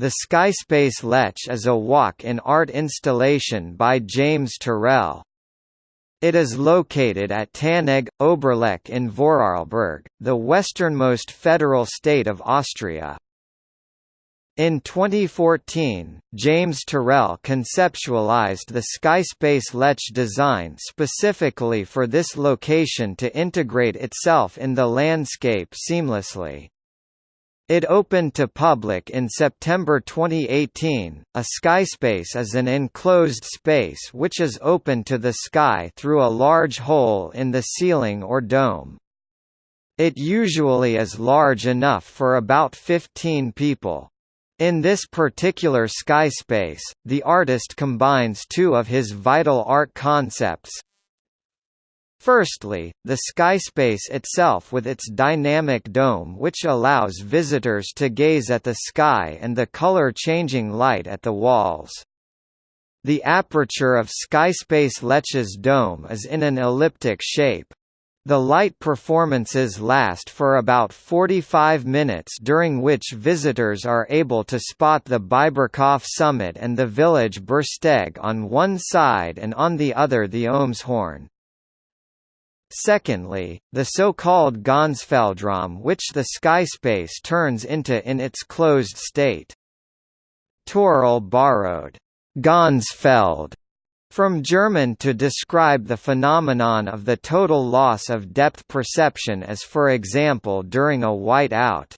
The Skyspace Lech is a walk-in art installation by James Turrell. It is located at Tannegg, Oberlech in Vorarlberg, the westernmost federal state of Austria. In 2014, James Turrell conceptualized the Skyspace Lech design specifically for this location to integrate itself in the landscape seamlessly. It opened to public in September 2018. A skyspace is an enclosed space which is open to the sky through a large hole in the ceiling or dome. It usually is large enough for about 15 people. In this particular skyspace, the artist combines two of his vital art concepts, Firstly, the skyspace itself with its dynamic dome which allows visitors to gaze at the sky and the color-changing light at the walls. The aperture of Skyspace Lech's dome is in an elliptic shape. The light performances last for about 45 minutes during which visitors are able to spot the Biberkopf summit and the village Bürstegg on one side and on the other the Omeshorn. Secondly, the so-called Ganzfeldraum which the skyspace turns into in its closed state. Turrell borrowed Ganzfeld from German to describe the phenomenon of the total loss of depth perception as for example during a white out.